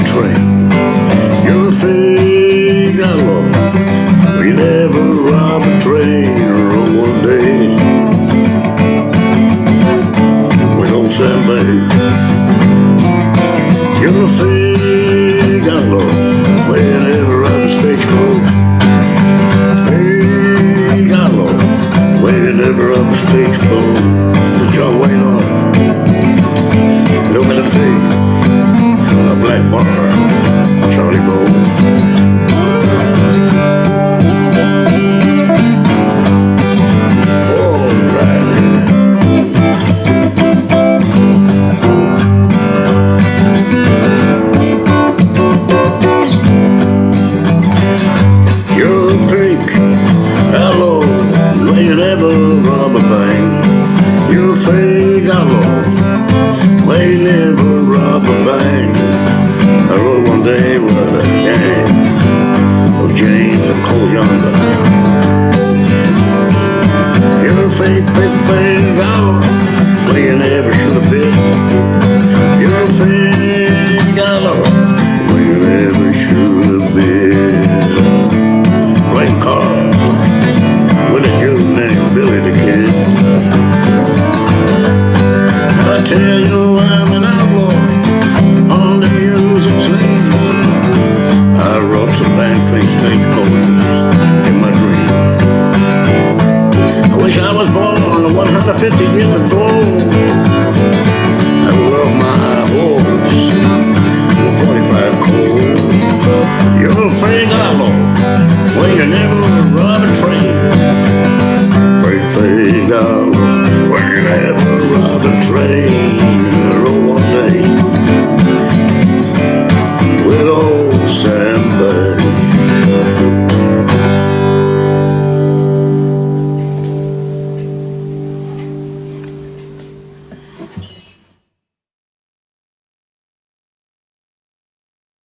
a train. You're a figaro. We never rob a train or one day. We don't sell babe. You're a figaro. We never rob a stagecoach. Figaro. We never rob a stagecoach. The John Wayne bar, Charlie Bow. You're a fake, outlaw. when never rob a bank. You're a fake, never rob a bank they were on the 150 years ago. I love my horse, the 45 Colt. You're a fake outlaw, well you never